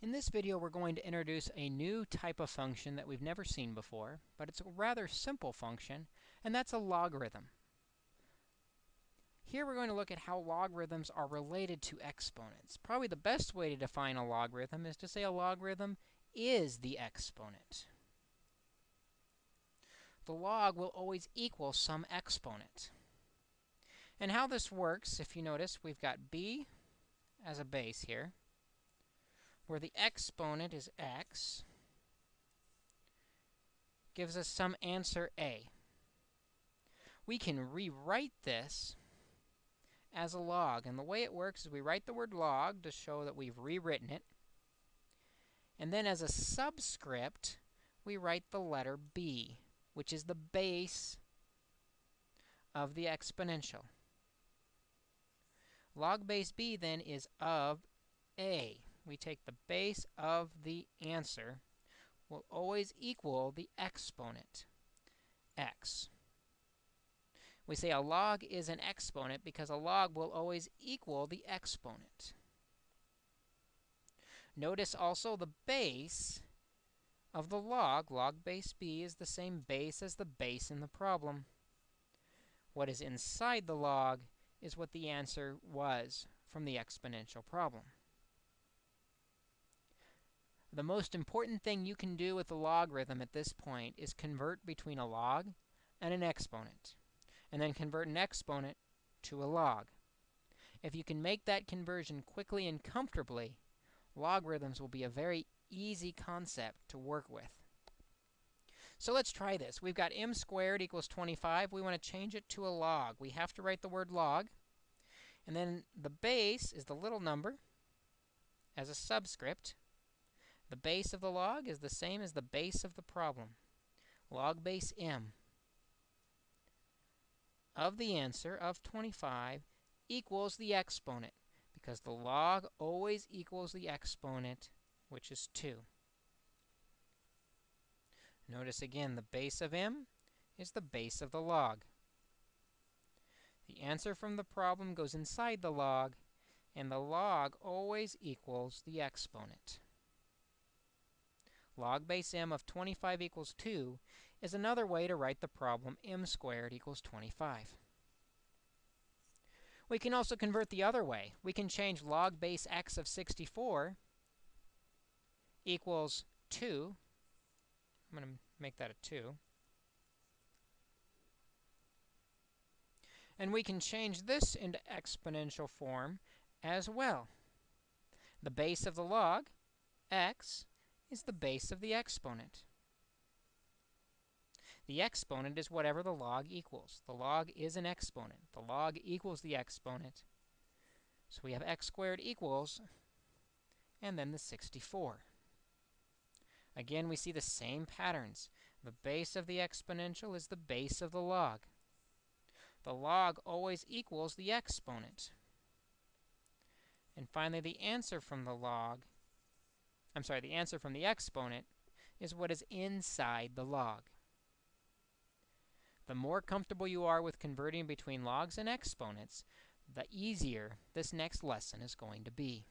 In this video, we're going to introduce a new type of function that we've never seen before, but it's a rather simple function, and that's a logarithm. Here we're going to look at how logarithms are related to exponents. Probably the best way to define a logarithm is to say a logarithm is the exponent. The log will always equal some exponent. And how this works, if you notice, we've got b as a base here where the exponent is x, gives us some answer a. We can rewrite this as a log. And the way it works is we write the word log to show that we've rewritten it. And then as a subscript, we write the letter b, which is the base of the exponential. Log base b, then, is of a we take the base of the answer will always equal the exponent, x. We say a log is an exponent because a log will always equal the exponent. Notice also the base of the log, log base b, is the same base as the base in the problem. What is inside the log is what the answer was from the exponential problem. The most important thing you can do with a logarithm at this point is convert between a log and an exponent, and then convert an exponent to a log. If you can make that conversion quickly and comfortably, logarithms will be a very easy concept to work with. So let's try this. We've got m squared equals 25. We want to change it to a log. We have to write the word log. And then the base is the little number as a subscript. The base of the log is the same as the base of the problem. Log base m of the answer of 25 equals the exponent, because the log always equals the exponent, which is 2. Notice again, the base of m is the base of the log. The answer from the problem goes inside the log, and the log always equals the exponent log base m of 25 equals 2 is another way to write the problem m squared equals 25. We can also convert the other way. We can change log base x of 64 equals 2. I'm going to make that a 2. And we can change this into exponential form as well. The base of the log, x, is the base of the exponent. The exponent is whatever the log equals. The log is an exponent. The log equals the exponent. So we have x squared equals, and then the 64. Again, we see the same patterns. The base of the exponential is the base of the log. The log always equals the exponent. And finally, the answer from the log I'm sorry, the answer from the exponent is what is inside the log. The more comfortable you are with converting between logs and exponents, the easier this next lesson is going to be.